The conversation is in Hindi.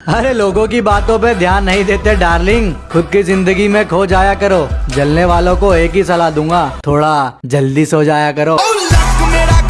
अरे लोगों की बातों पे ध्यान नहीं देते, डार्लिंग। खुद की ज़िंदगी में खो जाया करो। जलने वालों को एक ही सलाह दूँगा, थोड़ा जल्दी सो जाया करो। oh,